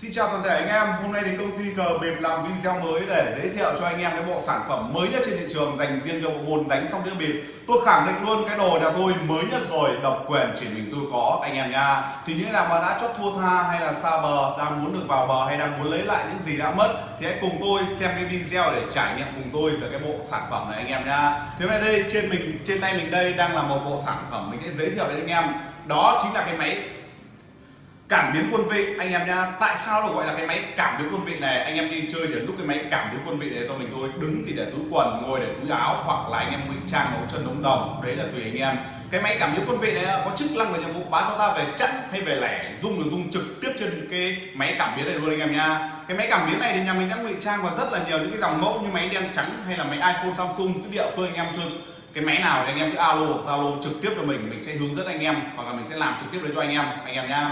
Xin chào toàn thể anh em, hôm nay thì công ty cờ bịp làm video mới để giới thiệu cho anh em cái bộ sản phẩm mới nhất trên thị trường dành riêng cho bộ môn đánh sóc đĩa bịp. Tôi khẳng định luôn cái đồ nhà tôi mới nhất rồi, độc quyền chỉ mình tôi có anh em nha. Thì những nào mà đã chót thua tha hay là xa bờ, đang muốn được vào bờ hay đang muốn lấy lại những gì đã mất thì hãy cùng tôi xem cái video để trải nghiệm cùng tôi về cái bộ sản phẩm này anh em nha. Thì hôm nay đây trên mình trên tay mình đây đang là một bộ sản phẩm mình sẽ giới thiệu đến anh em. Đó chính là cái máy cảm biến quân vị. Anh em nha tại sao được gọi là cái máy cảm biến quân vị này? Anh em đi chơi thì lúc cái máy cảm biến quân vị này cho mình tôi đứng thì để túi quần, ngồi để túi áo, hoặc là anh em ngụy trang ống chân đống đồng. Đấy là tùy anh em. Cái máy cảm biến quân vị này có chức năng và nhiệm vụ báo cho ta về chặn hay về lẻ dung là dung trực tiếp trên cái máy cảm biến này luôn anh em nha cái máy cảm biến này thì nhà mình đã ngụy trang vào rất là nhiều những cái dòng mẫu như máy đen trắng hay là máy iphone, samsung, cái địa phương anh em chơi. Cái máy nào thì anh em cứ alo zalo trực tiếp cho mình mình sẽ hướng dẫn anh em hoặc là mình sẽ làm trực tiếp đấy cho anh em anh em nha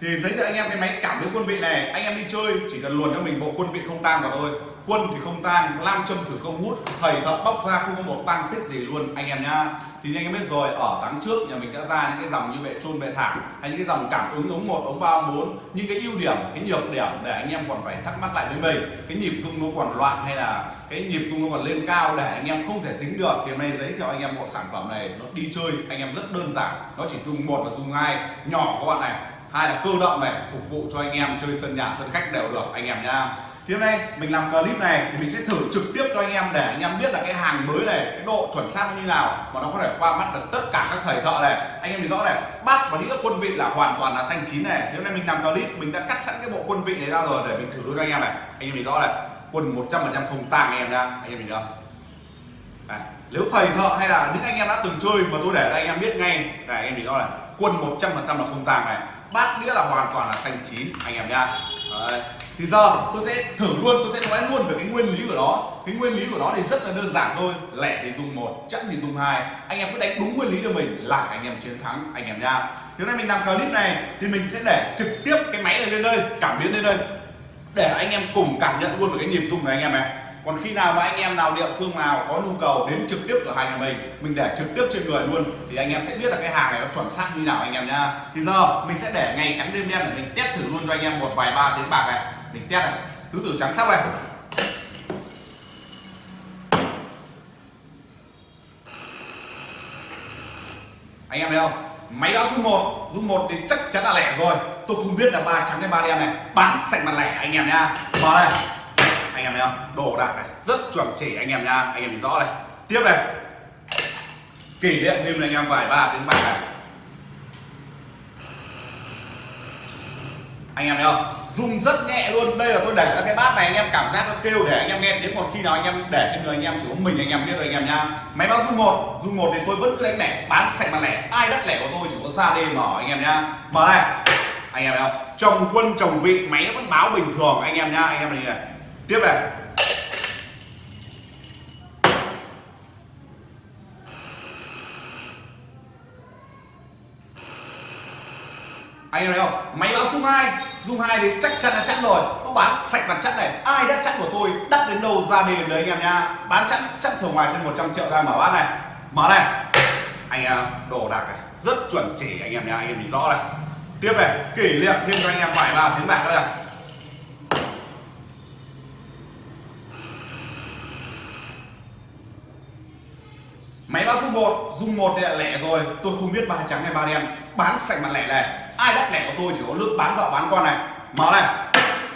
thì giới thiệu anh em cái máy cảm biến quân vị này. Anh em đi chơi, chỉ cần luồn cho mình bộ quân vị không tang vào thôi. Quân thì không tang, lam châm thử không hút. Thầy thợ bóc ra không có một tăng tích gì luôn, anh em nhá. Thì anh em biết rồi, ở tháng trước nhà mình đã ra những cái dòng như vệ trôn vệ thảm, hay những cái dòng cảm ứng ống một, ống ba, ống bốn. Những cái ưu điểm, cái nhược điểm để anh em còn phải thắc mắc lại với mình. Cái nhịp rung nó còn loạn hay là cái nhịp rung nó còn lên cao để anh em không thể tính được. Thì hôm nay giới thiệu anh em bộ sản phẩm này, nó đi chơi, anh em rất đơn giản. Nó chỉ dùng một và dùng hai, nhỏ các bạn này hai là cơ động này phục vụ cho anh em chơi sân nhà sân khách đều được anh em nhá. thì hôm nay mình làm clip này thì mình sẽ thử trực tiếp cho anh em để anh em biết là cái hàng mới này cái độ chuẩn xác như nào mà nó có thể qua mắt được tất cả các thầy thợ này. Anh em thì rõ này bát và đĩa quân vị là hoàn toàn là xanh chín này. Thì hôm nay mình làm clip mình đã cắt sẵn cái bộ quân vị này ra rồi để mình thử luôn cho anh em này. Anh em thì rõ này quân 100% không tang anh em nha anh em mình không à, nếu thầy thợ hay là những anh em đã từng chơi mà tôi để anh em biết ngay. Này anh em thì rõ này quân 100% là không tàng này bát nghĩa là hoàn toàn là xanh chín, anh em nha. Đấy. thì giờ tôi sẽ thử luôn, tôi sẽ nói luôn về cái nguyên lý của nó. Cái nguyên lý của nó thì rất là đơn giản thôi. Lẻ thì dùng một, chẵn thì dùng hai. Anh em cứ đánh đúng nguyên lý cho mình là anh em chiến thắng, anh em nha. Thì hôm nay mình làm clip này thì mình sẽ để trực tiếp cái máy này lên đây, cảm biến lên đây. Để anh em cùng cảm nhận luôn về cái nhịp dùng này, anh em này còn khi nào mà anh em nào địa phương nào có nhu cầu đến trực tiếp cửa hàng nhà mình mình để trực tiếp trên người luôn, thì anh em sẽ biết là cái hàng này nó chuẩn xác như nào anh em nhá. Thì giờ mình sẽ để ngày trắng đêm đen để mình test thử luôn cho anh em một vài ba tiếng bạc này. Mình test này. Tứ tử trắng sắc này. Anh em thấy không? Máy báo dung một. Dung một thì chắc chắn là lẻ rồi. Tôi không biết là ba trắng hay ba đen này. Bán sạch mặt lẻ anh em nha mở đây em thấy không? Đồ đạc này, rất chuẩn chỉ anh em nha. Anh em nhìn rõ này. Tiếp này. Kỷ niệm thêm anh em vài ba đến bảy này. Anh em thấy không? Dùng rất nhẹ luôn. Đây là tôi để ra cái bát này anh em cảm giác nó kêu để anh em nghe tiếng còn khi nào anh em để trên người anh em, chỉ có mình anh em biết rồi anh em nha. Máy báo dung một. Dung một thì tôi vẫn cứ đánh lẻ, bán sạch mặt lẻ. Ai đắt lẻ của tôi chỉ có ra đêm mở anh em nha. Mở này. Anh em thấy không? Chồng quân, chồng vị, máy nó vẫn báo bình thường. Anh em nha, anh em này này tiếp này. Anh em thấy không? Máy báo dung hai. Dung hai thì chắc chắn là chắn rồi. Tôi bán sạch mặt chắn này. Ai đắt chắn của tôi đắt đến đâu ra đến đấy anh em nha. Bán chắn chắn thường ngoài trên 100 triệu ra mở bát này. Mở này. Anh em, đồ đạc này. Rất chuẩn chỉ anh em nha. Anh em nhìn rõ này. Tiếp này. Kỷ niệm thêm cho anh em vài ba tiếng bạc nữa này. Máy báo dung một dung một đây là lẻ rồi. Tôi không biết ba trắng hay ba đen. Bán sạch mặt lẻ này. Ai đắt lẻ của tôi chỉ có lướt bán vợ bán con này. Mở này.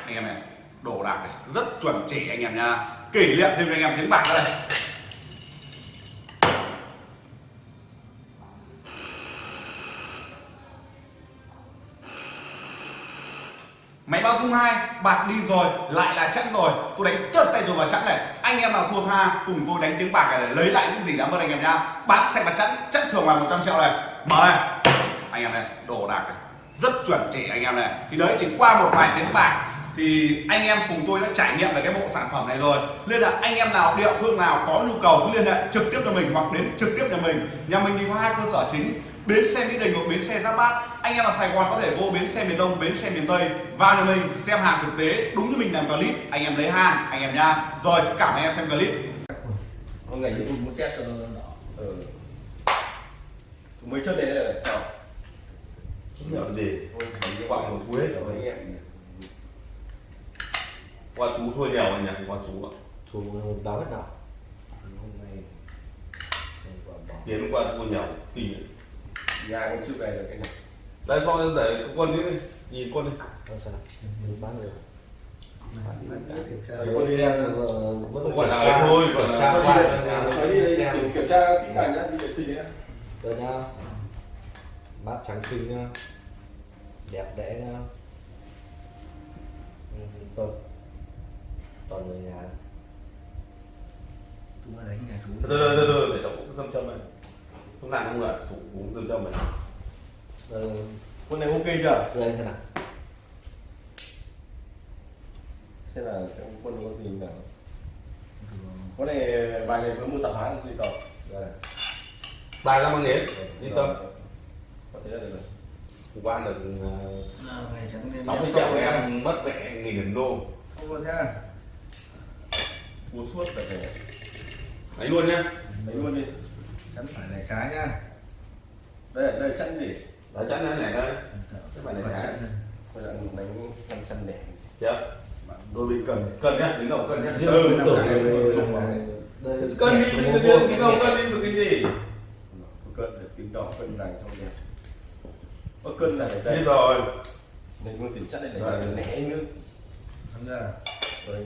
Anh em này, đồ đạc này rất chuẩn chỉ anh em nha. Kỷ niệm thêm cho anh em tiếng bạc đây. Máy báo dung hai bạc đi rồi, lại là chẵn rồi. Tôi đánh tất tay rồi vào chẵn này. Anh em nào thua tha, cùng tôi đánh tiếng bạc này để lấy lại những gì đã mất anh em nhá bạc sạch mặt chẵn chẵn thường ngoài 100 triệu này. Mở này. Anh em này, đồ đạc này. Rất chuẩn chỉ anh em này. Thì đấy, chỉ qua một vài tiếng bạc thì anh em cùng tôi đã trải nghiệm về cái bộ sản phẩm này rồi. Nên là anh em nào, địa phương nào có nhu cầu cứ liên hệ trực tiếp cho mình hoặc đến trực tiếp nhà mình. Nhà mình thì có hai cơ sở chính, bến xe mỹ đình hoặc bến xe giáp bát. Anh em ở sài gòn có thể vô bến xe miền đông, bến xe miền tây vào nhà mình xem hàng thực tế, đúng như mình làm clip. Anh em lấy hàng, anh em nha. Rồi, cảm ơn anh em xem clip. Ngày ừ. mấy chân này là đỏ gì? Khoảng một cuối rồi anh em qua chú thua nhiều anh nhỉ không qua chú ạ. Chú báo hết nào? Tiến qua thua nhiều kỳ nhà cũng chưa về được cái này đây cho để quân đi nhìn quân đi. Bán được. Con đi là ấy thôi còn là đi xem. kiểm, tra kỹ càng nhá, đi vệ sinh nhá. rồi nha bát trắng kinh nha đẹp đẽ nha Ừ, tốt toàn người nhà. Chú ở đấy nhà chú. Từ từ từ từ để cháu cũng thâm châm này. Không làm không là thủ cũng thâm châm này. Rồi Con này ok chưa? đây thế nào. Xem là cái quân có gì nào. Con này bài này có mua tạp hãng gì không? rồi bài ra mang nến yên tâm. Có thể là được rồi. hôm qua được ngày 60 đen triệu em mất mẹ nghìn đô. Không luôn nhá Mua suốt phải phải ấy luôn nhá lấy luôn đi. Chắn phải lẻ trái nhá Đây, đây chẵn gì? đấy chắn này này đây Chứ phải lẻ trái. Bây giờ đánh 500 đẻ. chưa đôi bên cần cần nhá đứng đầu cần nhá riêng Ừ, năm này này này đây cân đi đứng đầu cân đi được cái gì Cân để tính đỏ cân vàng trong đèn. Có cân là để đi đây. rồi Nên mua tiền đây Rồi. để lẻ nữa. Tham gia Rồi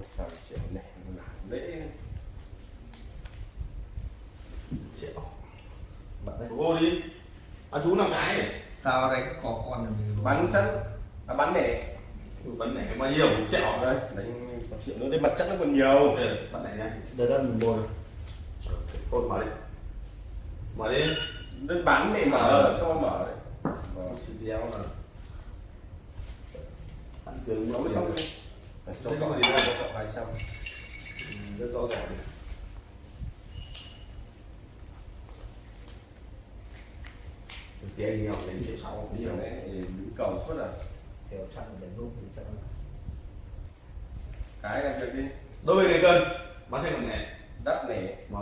đấy. Một trăm triệu lẻ là lễ. triệu bạn đấy ô đi à chú làm cái này Tao đánh có con Bắn chẵn. À bắn lẻ. vấn đề bao nhiêu triệu Đây, đánh một triệu nữa. Đây mặt chẵn nó còn nhiều. ok bắt này nhá đây là mình mua cột mở đi mở đi Đây bán để mở cho mở đấy. Vâng. xịt đéo là ăn tướng Nó mới xong đi. Cậu đi ra cho cậu hai trăm. rất rõ ràng tiền nhiều đến triệu sáu Bây giờ đấy đứng cầu suốt à. theo chặn để lúc thì chặn Cái là việc đi. đôi bên này cân bán thành bằng này Đắt này mà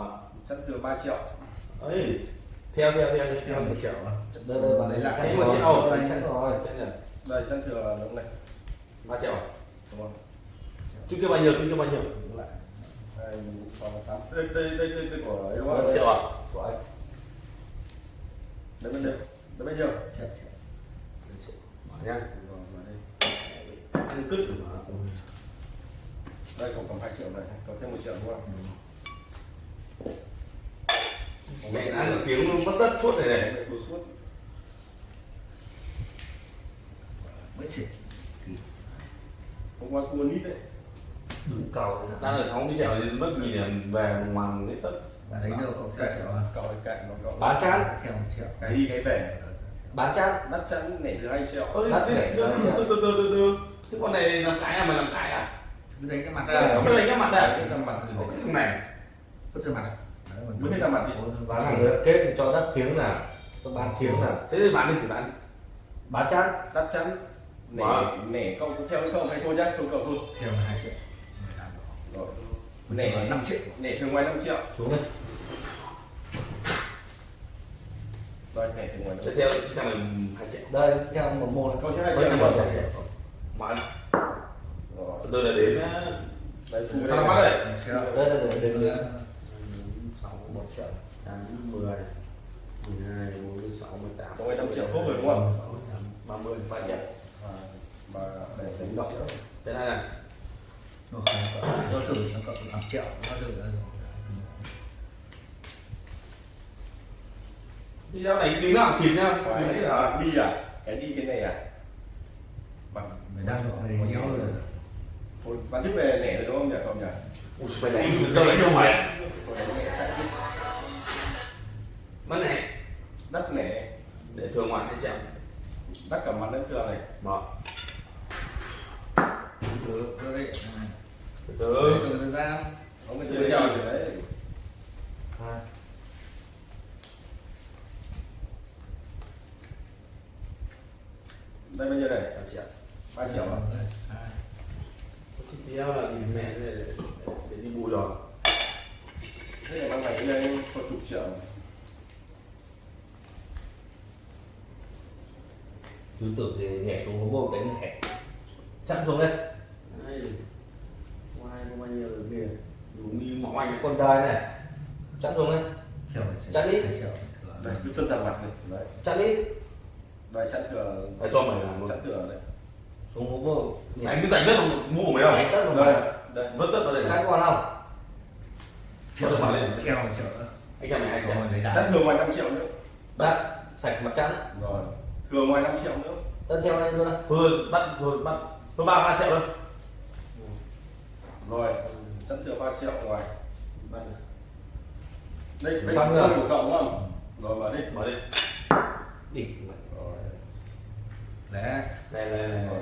chắc thừa 3 triệu. ấy theo theo theo theo Theo một triệu đây đây bạn Lấy lại. rồi, sẽ ổn. đây chặn rồi là Đây chắc thừa đúng này. ba triệu Đúng không? Chú kêu bao nhiêu chú kêu bao nhiêu. Hai. Đây đây đây đây, đây của ấy đúng một không? triệu à của anh Đấy bên đây. Đấy bao nhiêu? Triệu mở Rồi, đây. ăn cứt được mà Đây cậu cầm 2 triệu này, cậu thêm 1 triệu đúng không? mẹ ăn được tiếng mất đất suốt này này suốt. Mấy xịt Hôm qua thua nít đấy. Cầu đang ở 60 triệu thì mất nghìn điểm về màn lấy tất Và đánh đâu cậu à? Cậu ấy cạnh nó cậu. bán chán Theo một triệu. Cái đi cái về. bán chán Đắt chắn nể thứ 2 triệu. Bắt từ để từ từ từ từ từ từ thế con này làm cái à mày làm cái à? Đánh cái mặt không có đánh cái mặt à Đánh cái mặt cái thằng này. Vứt ra. Mặt hết ra mặt đi. bán hàng kết thì cho đất tiếng nào. Cho bán tiếng nào. Thế thì bạn đi thì bạn bán chán Đắt chắn. Nể, nể có theo không hay thôi nhá, không cậu thôi. Theo hai triệu Mười tám triệu. Rồi. Nể Nể 5 triệu nể thường ngoài 5 triệu. xuống đây Rồi ngoài 5 sẽ triệu. theo theo mày hai triệu đây theo một môn cho 2 Với triệu. năm rồi. triệu. mà Rồi. từ từ là đến Đấy, thu đây. bắt đây Một đây là để đến sáu một triệu tám mười mười hai mười sáu mười tám này 5 triệu cốt rồi đúng không? ba mươi ba triệu À, Mà để đánh đọc thế này này Rồi, cho thử nó cậu 5 triệu Nó thử ra rồi đi ra đánh tiếng nào xịt nhá Cái này à, giờ đi à? Cái đi cái này à? Bằng Mày đang gọi này nhéo rồi. Thôi, bán tiếp về nẻ rồi đúng không nhỉ cậu nhỉ? ui mày đánh tao đánh đâu mày nẻ mất này Đất nẻ, để thường ngoại hai triệu đất cả mặt đất thường này. Ừ, rồi đấy từ từ từ từ ra Có người Đấy, chơi rồi. đấy. hai Đây bao nhiêu này? ba triệu 3 triệu à? Chị tiêu là thì mẹ để, đi bù rồi Thế này mang này lên có chục triệu. chú tưởng thì nhảy xuống hố bông đánh thẻ chặn xuống Đây. Ngoài có bao nhiêu được kìa. Đủ mi mỏng anh con đai này. Chặn xuống đây đi. Chiều đấy cứ tất ra mặt này đấy. Chặn đi. Đây chắn cửa. Để cho mày làm luôn. chắn cửa đấy. Xuống bông Anh cứ đất không mua của mày đâu. đánh tất vào đây mặt đây Vứt đất vào đây. chặn con không? Chiều mà lên. Chiều chiều Anh em xem. lấy chắn đá thừa ngoài 5 triệu nữa. Đặt sạch mặt chắn rồi. Thừa ngoài 5 triệu nữa. Tân theo lên luôn Thôi bắt rồi bắt. Thôi ba ba triệu thôi. Rồi chắn thừa 3 triệu ngoài Bắt. đây đây Xong là rồi. của cậu đúng không rồi mở đi Mở đi. đỉnh mày. rồi Đấy Này này này. rồi.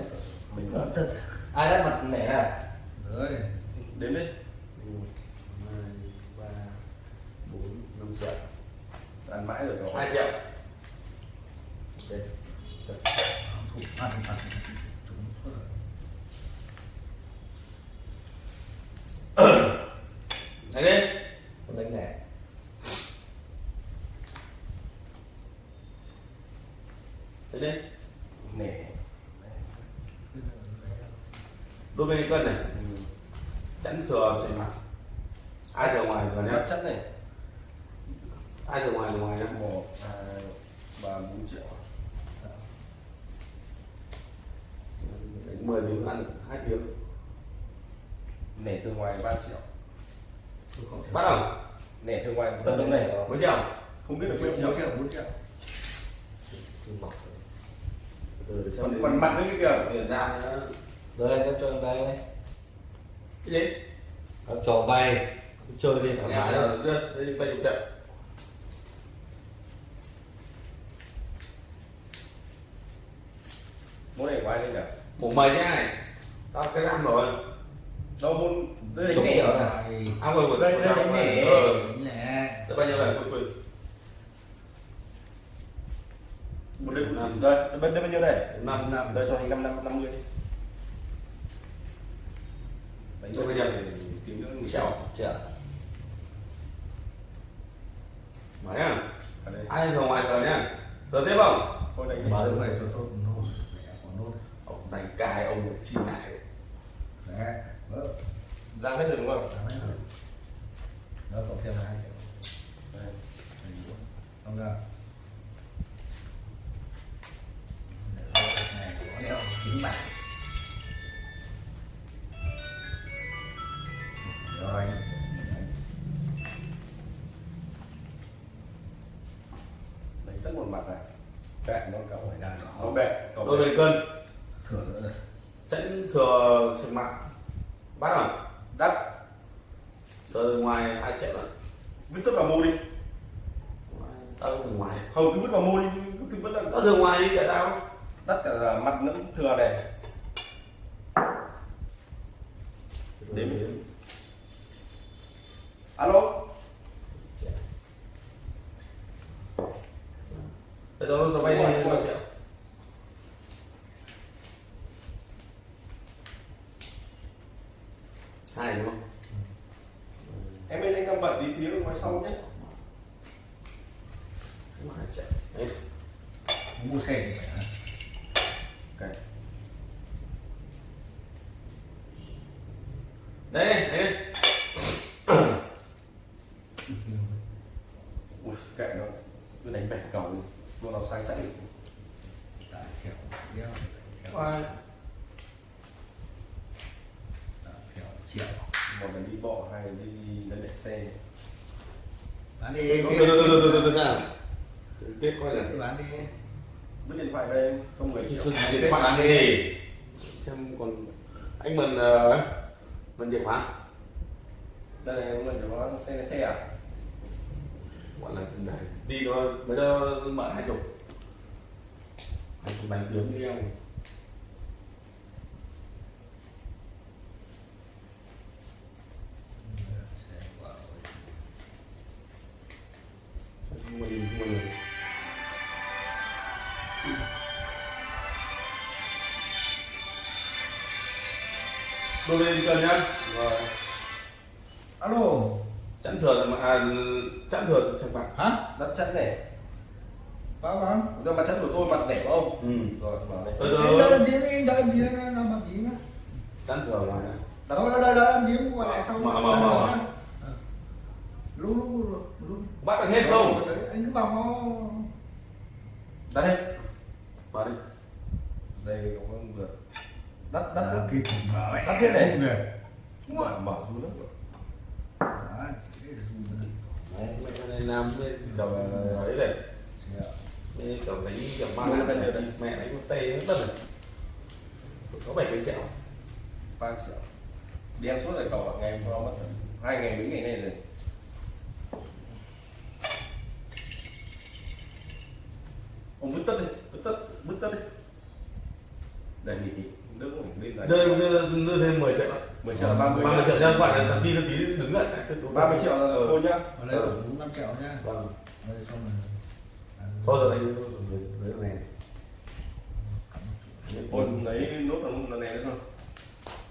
mình Có tất ai đặt mặt mẹ này Rồi đến đi một hai ba bốn năm triệu ăn mãi rồi cậu hai triệu Đây. Thủ ăn ăn uh nẻ từ ngoài 3 triệu. Tôi không thể bắt đầu. Nẻ từ ngoài tận đông này. mấy triệu. Không biết được mấy triệu bốn triệu. bốn triệu rồi. từ còn còn mặt nữa cái kìa. Tiền ra rồi nó cho bay. Đây cái gì? Nó cho bay. Chơi đi thoải mái đây đưa đây bay chục triệu. Món này của ai đây nhỉ mời nhá này. Tao cái ăn rồi đâu môn đây là triệu nẻ này. ăn rồi Đây, đây, đánh ờ. Nè Đây bao nhiêu này quỳ quỳ một đây đây bên đây bao nhiêu đây? Năm năm. Đây cho anh năm năm năm mươi. Đi đánh Đây đôi bây giờ tính nữa một triệu mở nhá. Ở đây. Ai thừa ngoài thừa nhá. Thừa tiếp không? Thôi đánh Đúng được rồi cho tôi nốt. Mẹ còn nốt. Ông đánh cài ông xin lại. Đấy giang hết rồi đúng không? Đó đấy rồi. Đó cộng thêm hai triệu đây Không? Ra này có đeo chín bạc. Rồi. Đánh tất một mặt này. Bẹ nó cậu hỏi đàn nó bẹ cậu đôi bên cân thừa nữa rồi chẵn thừa sừng mặt bắt không đắt từ ngoài hai triệu rồi vứt tất vào mua đi. Tao từ ngoài. Không cứ vứt vào mua đi cứ vứt vào tao từ ngoài đi tại tao. Tất cả là mặt nó thừa này. Đếm. alo? Bây giờ nó bay đi bao triệu hai đúng không em ơi anh đang bận tí tí nói sau nhé Đúng hai triệu đấy mua xe thì phải hả? okay. đấy đấy Ui, kệ nó cứ đánh bẻ cầu đi luôn nó sai chạy Tại triệu đeo triệu Hai. Tại triệu triệu một là đi bộ hai là đi lấy đẩy xe bán đi từ từ từ từ từ từ từ là bán đi. Vứt điện thoại đây cho 10 triệu điện thoại ăn đi xem còn anh mần uh, mần chìa khóa. Đây này mình chỉ có xe xe à? Gọi là này. Đi nó mới nó mở hai chục. Chục bánh tiếng đi không đôi bên cần nhá rồi alo chẵn thừa là à, chẵn thừa sản phẩm hả đất chất này Có có. Rồi mặt chân của tôi mặt đẹp không? ừ Rồi vào đây. tôi Đây tôi đây tiếng đi, đây tiếng nó bằng tiếng á. chắn thường là Đó đây đây đây tiếng qua lại xong. Mở, mở, mở. Lúc lúc lúc bắt được hết không Đấy, Anh cứ bảo nó Đặt đây. vào đi Đây cũng vừa. Đất đất À. cứ kịp mở ấy. Đất thế này. Mở mở xuống đó. Đấy, cái rùi này. Đấy. mẹ này làm đầu ấy này Dạ. Kiểu đánh kiểu ba năm này mẹ đánh một tê nó đất này có bảy cái triệu ba triệu. Đi ăn suốt rồi cậu ạ, ngày hôm mất rồi. hai ngày mấy ngày này rồi. Ông bứt tất đi, bứt tất, bứt tất đi. Để nghỉ, đỡ phải lên lại. Đưa đưa đưa thêm 10 triệu. 10 triệu là 30 ba mươi triệu cho bạn là đi tí đứng lại. 30 triệu là cô nhá. Ở đây là đúng 5 triệu nhá. vâng. Đây xong rồi. Thôi rồi đây với này Ôn lấy nốt là lần này nữa thôi.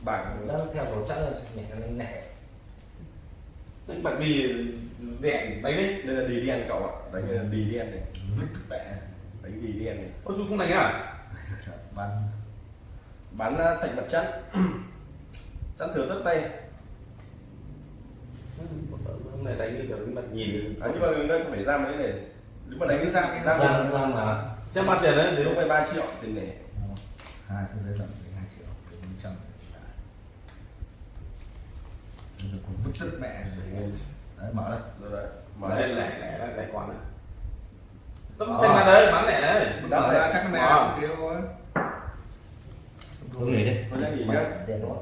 Bảng Nó theo tổ chắc là nhẹ nẻ đánh bạc đi đèn đánh đấy. Đây là đi đen cậu ạ, đánh là đi đen này. Vẽ, đánh đi đen này. ôi chú không đánh à? Bán Bán uh, sạch mặt chắn. chắn thừa tất tay. hôm nay đánh như kiểu đánh bạc nhìn À, nhưng mà đây không phải ra mấy này. Nếu mà đánh cái ra cái ra Giang Giang là chắc mặt tiền đấy đến phải 3 triệu tiền này. hai cái lận thì 2 triệu 100 Bây giờ còn vứt tất mẹ rồi. Đấy mở đây. Rồi đấy. mà Mở đây lẻ lẻ lẻ quán đấy tấm tranh mặt đấy bán lẻ đấy Mở ra chắc cái mẹ Ờ. kia thôi. Không nghỉ đi Thôi nhá, nghỉ nhá. Đèn đó